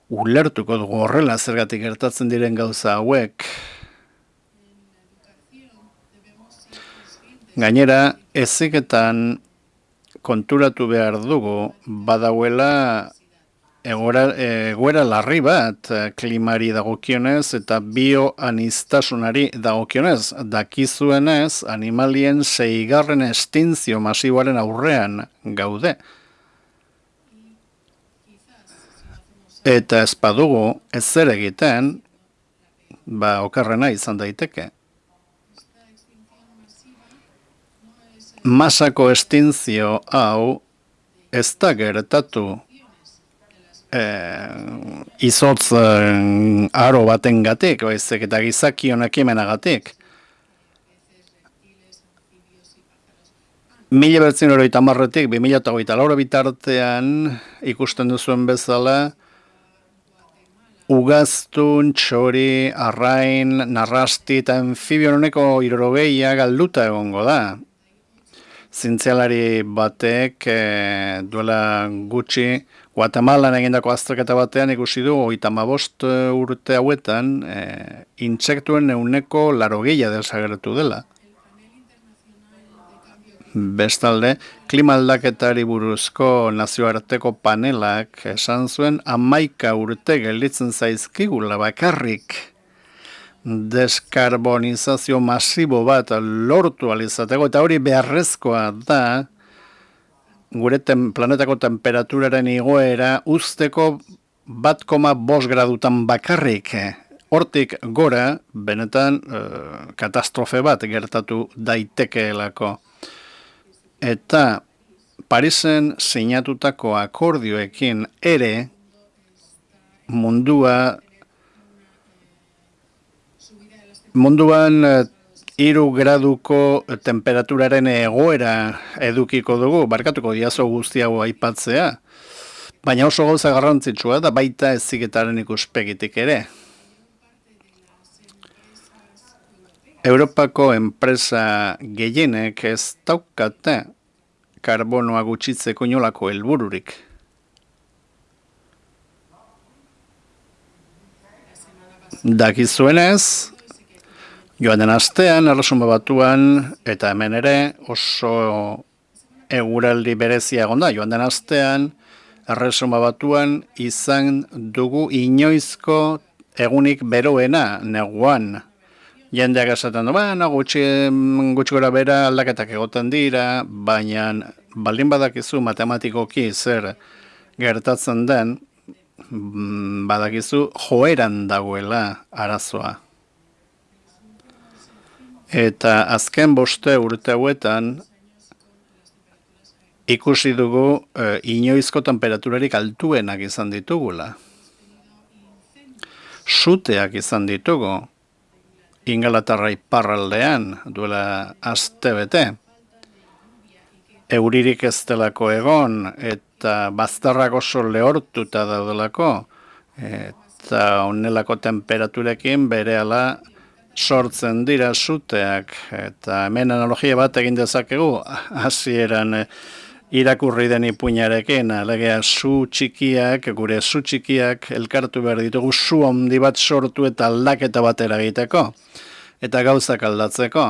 ulertuko dugu horrela zergatik gertatzen diren gauza hauek, Gainera, eziketan konturatu behar dugu, badauela egoera larri bat klimari dagokionez eta bioanistasunari dagokionez. Dakizuenez, animalien seigarren estinzio masiboaren aurrean gaude. Eta ez badugu ez zer egiten, ba okarrena izan daiteke. Masako estinzio hau ez da gertatu izotz e, aro baten gatik, baizik eta gizaki honak gatik. Mila bertzen hori tamarretik, bi mila laura bitartean ikusten duzuen bezala, ugaztun, txori, arrain, narrasti eta enfibion honeko irorogeia galduta egongo da. Zintzialari batek e, duela gutxi Guatemalan egindako azterketa batean ikusi du oita mabost eh, urte hauetan e, intsektuen euneko larogeia desagertu dela. Bestalde, klima aldaketari buruzko nazioarteko panelak esan zuen amaika urte gelditzen zaizkigula bakarrik deskarbonizazio masibo bat lortu alizateko, eta hori beharrezkoa da, gure ten, planetako temperaturaren igoera usteko bat koma bos gradutan bakarrik. Hortik gora, benetan, uh, katastrofe bat gertatu daitekeelako. Eta Parisen sinatutako akordioekin ere mundua Munduan eh, hiru graduko temperaturaren egoera edukiko dugu, barkatuko diazo guzti hau aipatzea, baina oso gauza garrantzitsua da baita eziketaren ikuspegitik ere. Europako enpresa gehienek ez daukate karbonoa gutxitzeko inolako helbururik. Dakizuenez, Joan den astean, erresuma batuan, eta hemen ere oso eguraldi berezia gonda. Joan den astean, erresuma batuan izan dugu inoizko egunik beroena neguan. Jendeak esaten du, baina gutxi, gutxi gora bera aldaketak egoten dira, baina baldin badakizu matematikoki zer gertatzen den, mm, badakizu joeran dagoela arazoa. Eta azken boste urte hauetan ikusi dugu e, inoizko temperaturarik altuenak izan ditugula. Suteak izan ditugu ingalatarra iparraldean duela aste bete. Euririk ez delako egon eta bazterrak oso lehortuta daudelako eta onelako temperaturekin bere ala sortzen dira suteak eta hemen analogia bat egin dezakegu hasieran eh, irakurri den ipuinarekin alegea su txikiak gure su txikiak elkartu behar ditugu su handi bat sortu eta aldaketa batera egiteko eta gauzak aldatzeko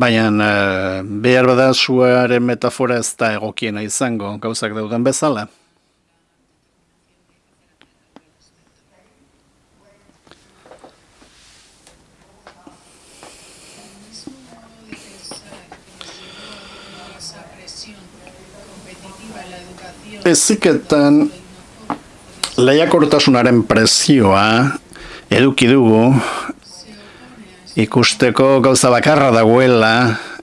Baina uh, behar bada suaren metafora ez da egokiena izango, gauzak dauden bezala. Eziketan lehiakortasunaren presioa eduki dugu ikusteko gauza bakarra dagoela,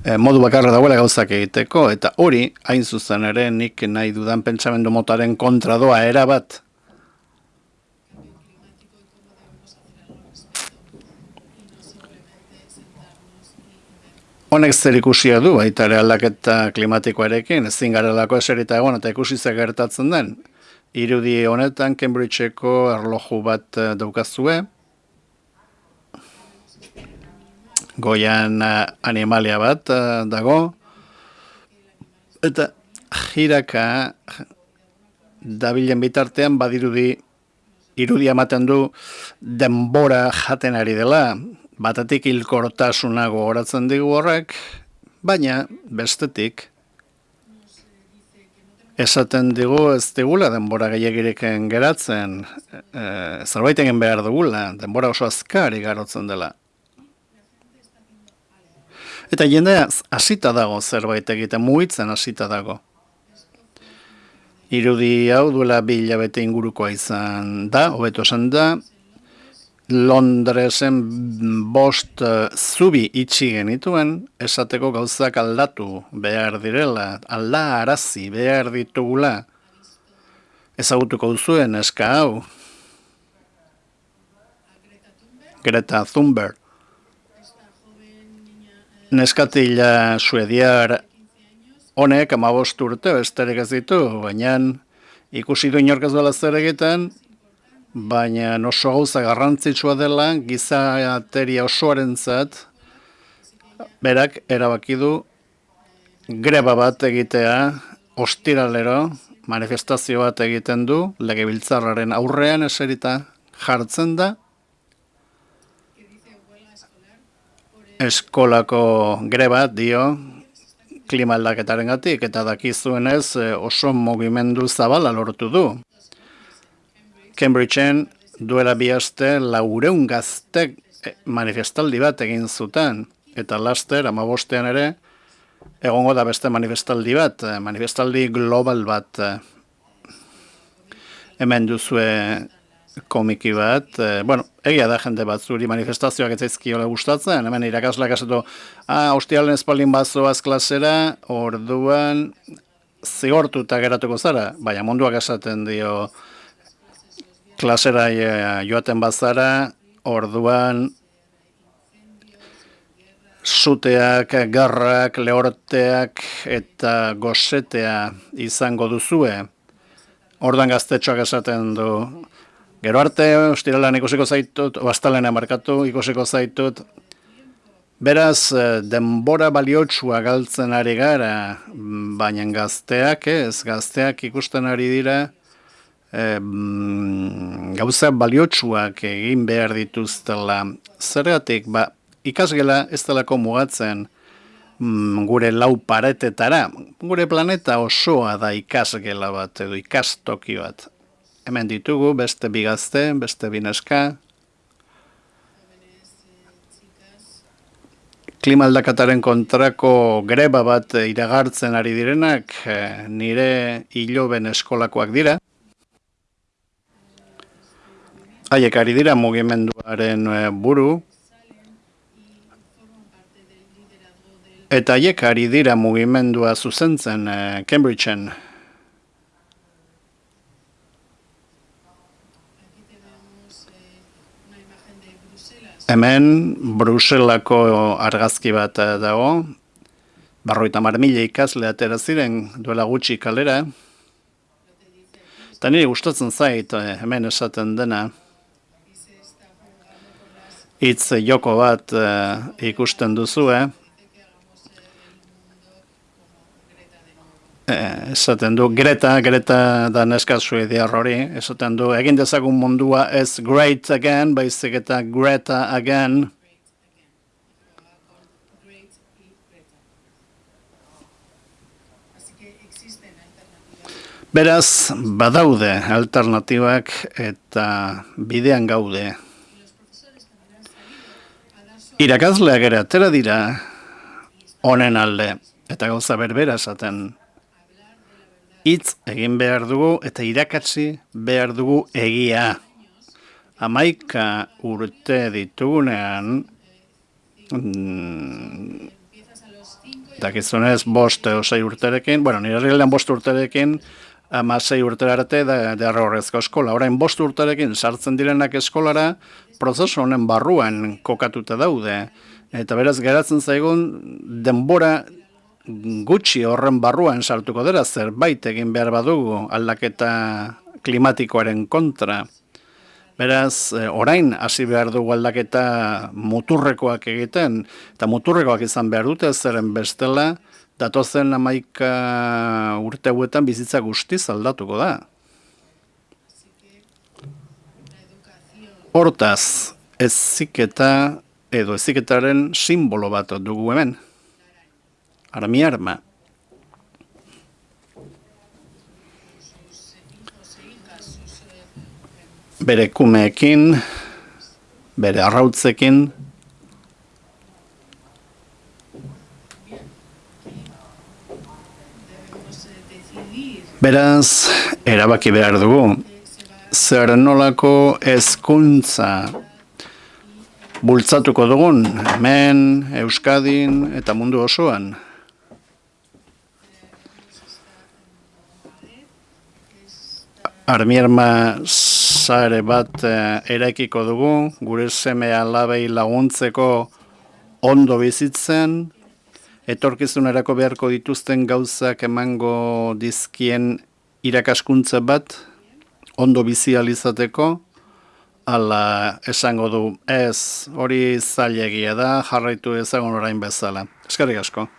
eh, modu bakarra dagoela gauzak egiteko, eta hori, hain zuzen ere, nik nahi dudan pentsamendu motaren kontra doa erabat. Honek zer ikusia du, baita ere aldaketa klimatikoarekin, ezin garelako eserita egon eta ikusi ze gertatzen den. Irudi honetan Cambridgeko erloju bat eh, daukazue. Goian eh, animalia bat eh, dago. Eta jiraka dabilen bitartean badirudi irudia ematen du denbora jaten ari dela, batetik hilkortasunago horatzen digu horrek, baina bestetik esaten digu ez digula denbora gehiagireken geratzen, e, zerbait egin behar dugula, denbora oso azkari garotzen dela. Eta jendea hasita dago zerbait egiten, mugitzen hasita dago. Irudi hau duela bi hilabete ingurukoa izan da, hobeto esan da, Londresen bost uh, zubi itxi genituen, esateko gauzak aldatu behar direla, alda arazi behar ditugula, ezagutuko duzuen eska hau. Greta Thunberg. Neskatila suediar honek amabost urte besterik ez ditu, baina ikusi du inorkaz dela zer egiten, baina oso gauza garrantzitsua dela gizateria osoaren zat, berak erabaki du greba bat egitea ostiralero manifestazio bat egiten du legebiltzarraren aurrean eserita jartzen da eskolako greba dio klima aldaketaren gatik eta dakizuenez oso mugimendu zabala lortu du. Cambridgeen duela bihazte laureun gaztek eh, manifestaldi bat egin zuten, eta laster, amabostean ere, egongo da beste manifestaldi bat, eh, manifestaldi global bat. Eh. Hemen duzue komiki bat, bueno, egia da jende bat zuri manifestazioak ez zaizkiola gustatzen, hemen irakasleak esatu, ah, hostialen espaldin bazoaz klasera, orduan zigortuta geratuko zara, baina munduak esaten dio, klasera eh, joaten bazara, orduan zuteak, garrak, lehorteak eta gozetea izango duzue. Ordan gaztetxoak esaten du. Gero arte, ostiralan ikusiko zaitut, bastalena markatu ikusiko zaitut. Beraz, eh, denbora baliotsua galtzen ari gara, baina gazteak ez, gazteak ikusten ari dira, gauza baliotsuak egin behar dituztela. Zergatik, ba, ikasgela ez delako mugatzen mm, gure lau paretetara. Gure planeta osoa da ikasgela bat edo ikastoki bat. Hemen ditugu beste bigazte, beste bineska. Klimaldakataren kontrako greba bat iragartzen ari direnak eh, nire hiloben eskolakoak dira. Haiek ari dira mugimenduaren eh, buru, eta haiek ari dira mugimendua zuzentzen eh, Cambridgeen. Hemen Bruselako argazki bat eh, dago, barroita marmile ikasle atera ziren duela gutxi kalera, eta nire gustatzen zait hemen esaten dena, hitz joko bat uh, ikusten duzu, eh? esaten du, Greta, Greta da neska suediar hori, esaten du, egin dezagun mundua ez great again, baizik eta Greta again. Beraz, badaude alternatibak eta bidean gaude. Irakazleak ere atera dira honen alde eta gauza berbera esaten hitz egin behar dugu eta irakatsi behar dugu egia. Amaika urte ditugunean mm, dakizunez bost osei urterekin, bueno, nire bost urterekin amasei urtera arte da, horrezko eskola. Orain bost urterekin sartzen direnak eskolara, prozesu honen barruan kokatuta daude. Eta beraz geratzen zaigun denbora gutxi horren barruan sartuko dira zerbait egin behar badugu aldaketa klimatikoaren kontra. Beraz, eh, orain hasi behar dugu aldaketa muturrekoak egiten, eta muturrekoak izan behar dute zeren bestela, datozen amaika urte huetan bizitza guztiz aldatuko da. Hortaz, eziketa edo eziketaren simbolo bat dugu hemen. Armi arma. Bere kumeekin, bere arrautzekin, Beraz, erabaki behar dugu, zer nolako ezkuntza bultzatuko dugun hemen, Euskadin eta mundu osoan. Armierma sare bat eh, eraikiko dugu, gure seme alabei laguntzeko ondo bizitzen, etorkizunerako beharko dituzten gauzak emango dizkien irakaskuntza bat, ondo bizi alizateko, ala esango du ez hori zailegia da, jarraitu ezagun orain bezala. Eskerrik asko.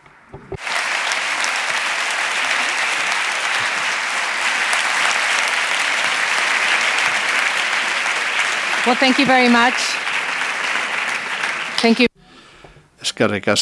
Well, thank you very much. Thank you. Eskerrik asko.